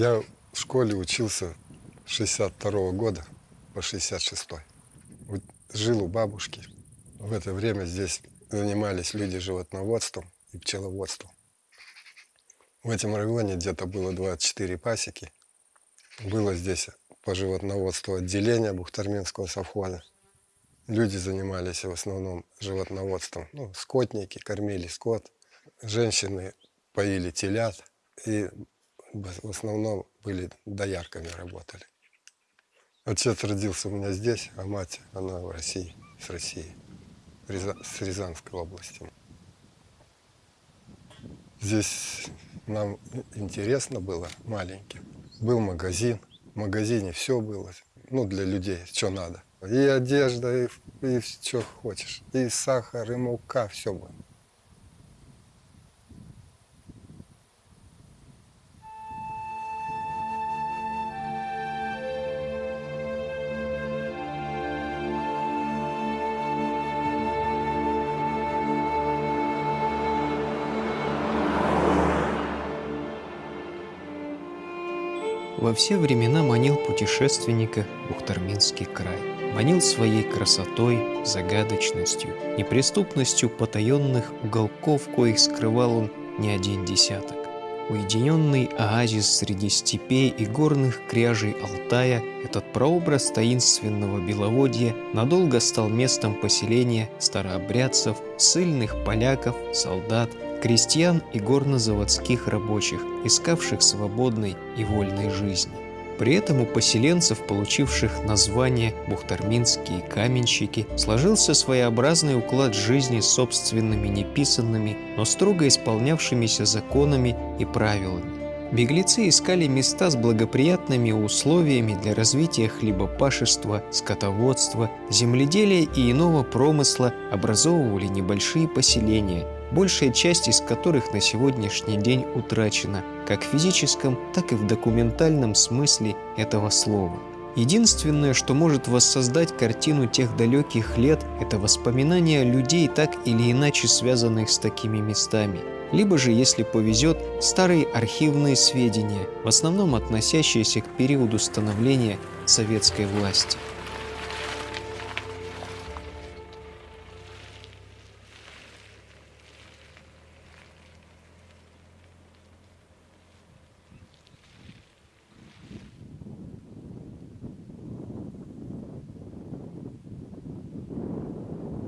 Я в школе учился с 62 года по 66 Вот Жил у бабушки. В это время здесь занимались люди животноводством и пчеловодством. В этом районе где-то было 24 пасеки. Было здесь по животноводству отделение Бухтарминского совхоза. Люди занимались в основном животноводством. Ну, скотники кормили скот. Женщины поили телят. И в основном были доярками работали. Отец родился у меня здесь, а мать, она в России, с России, с Рязанской области. Здесь нам интересно было маленьким. Был магазин, в магазине все было, ну, для людей, что надо. И одежда, и, и что хочешь, и сахар, и мука, все было. Во все времена манил путешественника Бухтарминский край. Манил своей красотой, загадочностью, неприступностью потаенных уголков, коих скрывал он не один десяток. Уединенный оазис среди степей и горных кряжей Алтая, этот прообраз таинственного беловодья надолго стал местом поселения старообрядцев, сильных поляков, солдат, крестьян и горнозаводских рабочих, искавших свободной и вольной жизни. При этом у поселенцев, получивших название бухтарминские каменщики, сложился своеобразный уклад жизни с собственными неписанными, но строго исполнявшимися законами и правилами. Беглецы искали места с благоприятными условиями для развития хлебопашества, скотоводства, земледелия и иного промысла, образовывали небольшие поселения – большая часть из которых на сегодняшний день утрачена как в физическом, так и в документальном смысле этого слова. Единственное, что может воссоздать картину тех далеких лет, это воспоминания людей, так или иначе связанных с такими местами. Либо же, если повезет, старые архивные сведения, в основном относящиеся к периоду становления советской власти.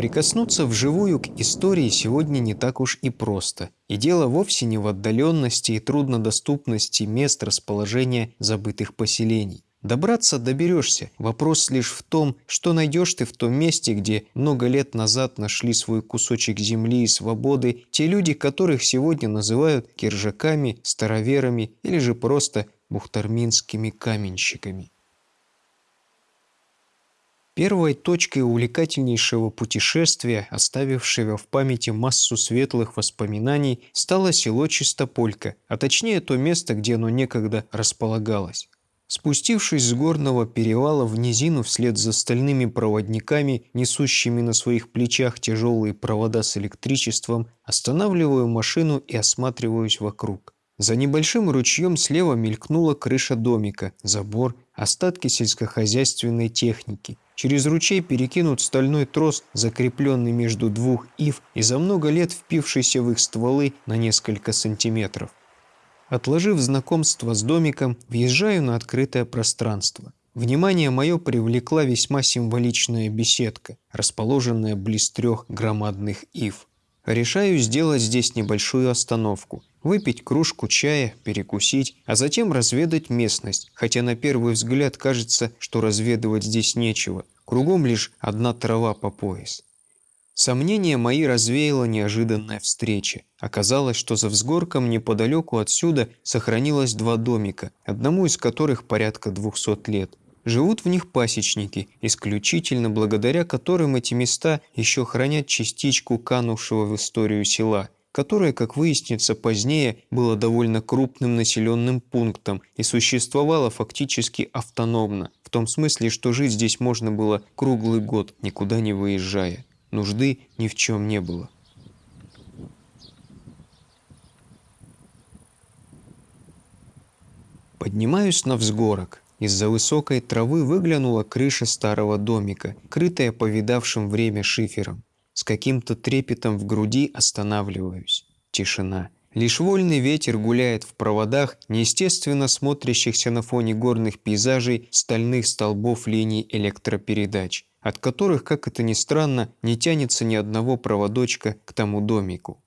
Прикоснуться вживую к истории сегодня не так уж и просто. И дело вовсе не в отдаленности и труднодоступности мест расположения забытых поселений. Добраться доберешься. Вопрос лишь в том, что найдешь ты в том месте, где много лет назад нашли свой кусочек земли и свободы те люди, которых сегодня называют киржаками, староверами или же просто бухтарминскими каменщиками. Первой точкой увлекательнейшего путешествия, оставившего в памяти массу светлых воспоминаний, стало село Чистополька, а точнее то место, где оно некогда располагалось. Спустившись с горного перевала в низину вслед за стальными проводниками, несущими на своих плечах тяжелые провода с электричеством, останавливаю машину и осматриваюсь вокруг. За небольшим ручьем слева мелькнула крыша домика, забор, остатки сельскохозяйственной техники. Через ручей перекинут стальной трос, закрепленный между двух ив и за много лет впившийся в их стволы на несколько сантиметров. Отложив знакомство с домиком, въезжаю на открытое пространство. Внимание мое привлекла весьма символичная беседка, расположенная близ трех громадных ив. Решаю сделать здесь небольшую остановку, выпить кружку чая, перекусить, а затем разведать местность, хотя на первый взгляд кажется, что разведывать здесь нечего, кругом лишь одна трава по пояс. Сомнения мои развеяла неожиданная встреча. Оказалось, что за взгорком неподалеку отсюда сохранилось два домика, одному из которых порядка двухсот лет. Живут в них пасечники, исключительно благодаря которым эти места еще хранят частичку канувшего в историю села, которое, как выяснится позднее, было довольно крупным населенным пунктом и существовало фактически автономно, в том смысле, что жить здесь можно было круглый год, никуда не выезжая. Нужды ни в чем не было. Поднимаюсь на взгорок. Из-за высокой травы выглянула крыша старого домика, крытая повидавшим время шифером. С каким-то трепетом в груди останавливаюсь. Тишина. Лишь вольный ветер гуляет в проводах, неестественно смотрящихся на фоне горных пейзажей стальных столбов линий электропередач, от которых, как это ни странно, не тянется ни одного проводочка к тому домику.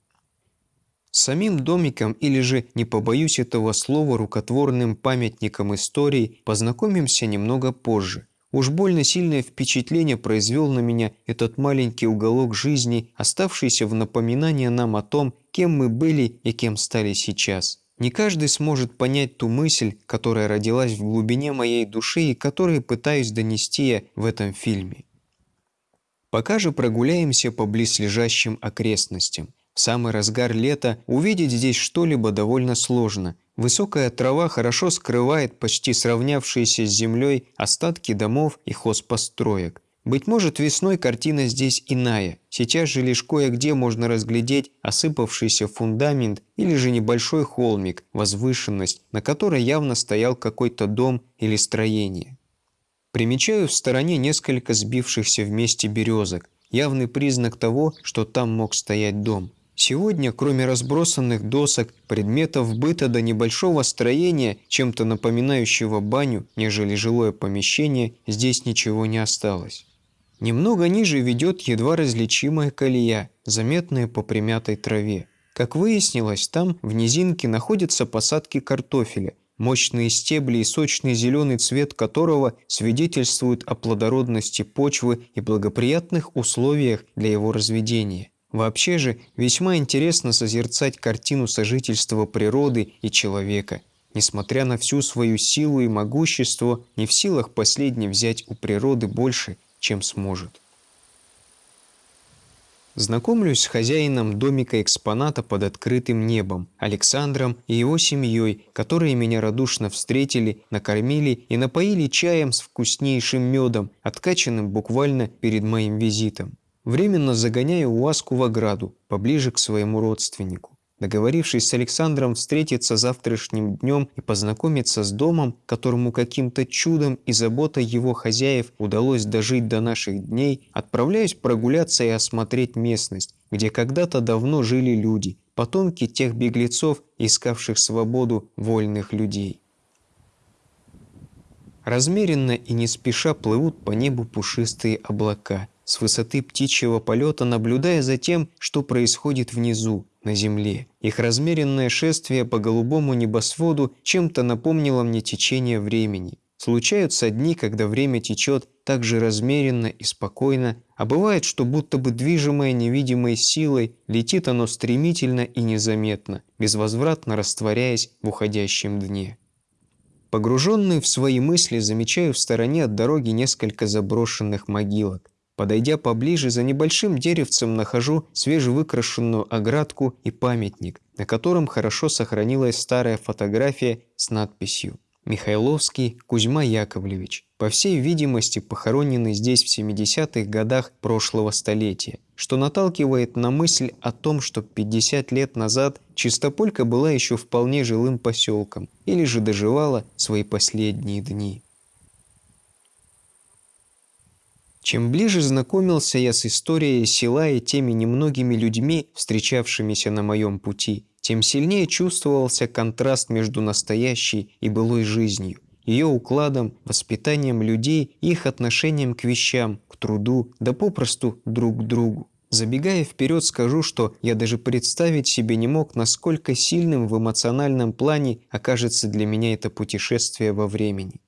Самим домиком или же, не побоюсь этого слова, рукотворным памятником истории познакомимся немного позже. Уж больно сильное впечатление произвел на меня этот маленький уголок жизни, оставшийся в напоминание нам о том, кем мы были и кем стали сейчас. Не каждый сможет понять ту мысль, которая родилась в глубине моей души и которую пытаюсь донести я в этом фильме. Пока же прогуляемся по близлежащим окрестностям. В самый разгар лета увидеть здесь что-либо довольно сложно. Высокая трава хорошо скрывает почти сравнявшиеся с землей остатки домов и хозпостроек. Быть может, весной картина здесь иная. Сейчас же лишь кое-где можно разглядеть осыпавшийся фундамент или же небольшой холмик, возвышенность, на которой явно стоял какой-то дом или строение. Примечаю в стороне несколько сбившихся вместе березок, явный признак того, что там мог стоять дом. Сегодня, кроме разбросанных досок, предметов быта до небольшого строения, чем-то напоминающего баню, нежели жилое помещение, здесь ничего не осталось. Немного ниже ведет едва различимая колея, заметная по примятой траве. Как выяснилось, там в низинке находятся посадки картофеля, мощные стебли и сочный зеленый цвет которого свидетельствуют о плодородности почвы и благоприятных условиях для его разведения. Вообще же весьма интересно созерцать картину сожительства природы и человека. Несмотря на всю свою силу и могущество, не в силах последний взять у природы больше, чем сможет. Знакомлюсь с хозяином домика экспоната под открытым небом, Александром и его семьей, которые меня радушно встретили, накормили и напоили чаем с вкуснейшим медом, откачанным буквально перед моим визитом. Временно загоняю Уаску в ограду, поближе к своему родственнику. Договорившись с Александром встретиться завтрашним днем и познакомиться с домом, которому каким-то чудом и заботой его хозяев удалось дожить до наших дней, отправляюсь прогуляться и осмотреть местность, где когда-то давно жили люди, потомки тех беглецов, искавших свободу вольных людей. Размеренно и не спеша плывут по небу пушистые облака – с высоты птичьего полета наблюдая за тем, что происходит внизу, на земле. Их размеренное шествие по голубому небосводу чем-то напомнило мне течение времени. Случаются дни, когда время течет так же размеренно и спокойно, а бывает, что будто бы движимое невидимой силой, летит оно стремительно и незаметно, безвозвратно растворяясь в уходящем дне. Погруженный в свои мысли, замечаю в стороне от дороги несколько заброшенных могилок. Подойдя поближе, за небольшим деревцем нахожу свежевыкрашенную оградку и памятник, на котором хорошо сохранилась старая фотография с надписью «Михайловский Кузьма Яковлевич», по всей видимости похороненный здесь в 70-х годах прошлого столетия, что наталкивает на мысль о том, что 50 лет назад Чистополька была еще вполне жилым поселком или же доживала свои последние дни. Чем ближе знакомился я с историей села и теми немногими людьми, встречавшимися на моем пути, тем сильнее чувствовался контраст между настоящей и былой жизнью, ее укладом, воспитанием людей их отношением к вещам, к труду, да попросту друг к другу. Забегая вперед, скажу, что я даже представить себе не мог, насколько сильным в эмоциональном плане окажется для меня это путешествие во времени.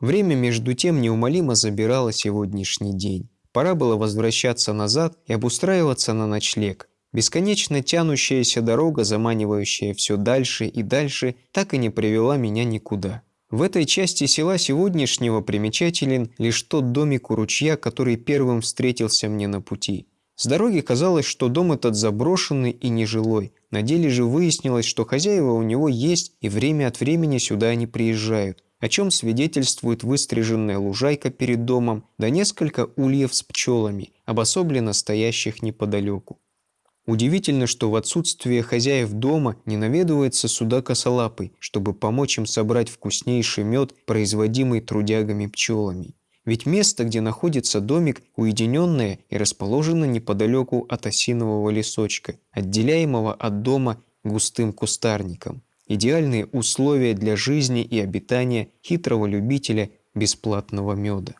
Время между тем неумолимо забирало сегодняшний день. Пора было возвращаться назад и обустраиваться на ночлег. Бесконечно тянущаяся дорога, заманивающая все дальше и дальше, так и не привела меня никуда. В этой части села сегодняшнего примечателен лишь тот домик у ручья, который первым встретился мне на пути. С дороги казалось, что дом этот заброшенный и нежилой. На деле же выяснилось, что хозяева у него есть и время от времени сюда они приезжают о чем свидетельствует выстриженная лужайка перед домом, да несколько ульев с пчелами, обособленно стоящих неподалеку. Удивительно, что в отсутствие хозяев дома не наведывается сюда косолапый, чтобы помочь им собрать вкуснейший мед, производимый трудягами-пчелами. Ведь место, где находится домик, уединенное и расположено неподалеку от осинового лесочка, отделяемого от дома густым кустарником. Идеальные условия для жизни и обитания хитрого любителя бесплатного меда.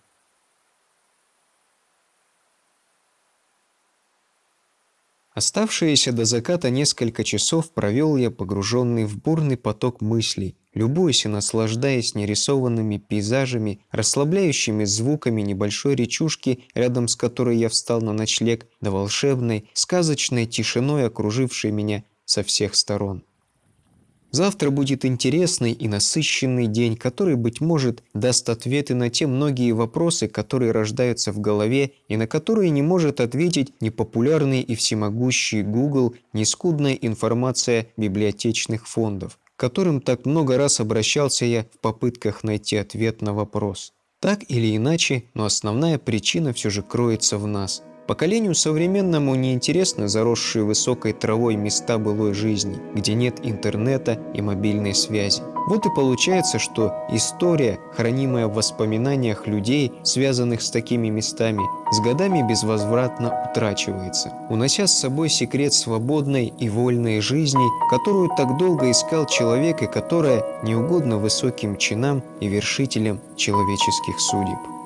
Оставшиеся до заката несколько часов провел я погруженный в бурный поток мыслей, любуясь и наслаждаясь нерисованными пейзажами, расслабляющими звуками небольшой речушки, рядом с которой я встал на ночлег, да волшебной, сказочной тишиной, окружившей меня со всех сторон. Завтра будет интересный и насыщенный день, который, быть может, даст ответы на те многие вопросы, которые рождаются в голове и на которые не может ответить ни популярный и всемогущий Google, ни скудная информация библиотечных фондов, к которым так много раз обращался я в попытках найти ответ на вопрос. Так или иначе, но основная причина все же кроется в нас – Поколению современному неинтересны заросшие высокой травой места былой жизни, где нет интернета и мобильной связи. Вот и получается, что история, хранимая в воспоминаниях людей, связанных с такими местами, с годами безвозвратно утрачивается, унося с собой секрет свободной и вольной жизни, которую так долго искал человек и которая неугодна высоким чинам и вершителям человеческих судеб.